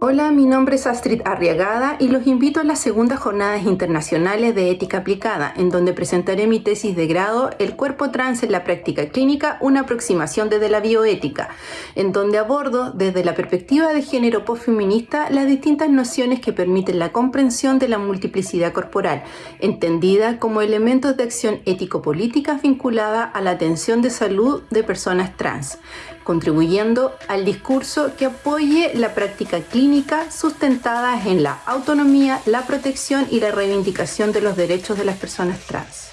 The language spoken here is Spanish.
Hola, mi nombre es Astrid Arriagada y los invito a las segundas jornadas internacionales de ética aplicada, en donde presentaré mi tesis de grado El cuerpo trans en la práctica clínica, una aproximación desde la bioética, en donde abordo desde la perspectiva de género postfeminista las distintas nociones que permiten la comprensión de la multiplicidad corporal, entendida como elementos de acción ético-política vinculada a la atención de salud de personas trans contribuyendo al discurso que apoye la práctica clínica sustentada en la autonomía, la protección y la reivindicación de los derechos de las personas trans.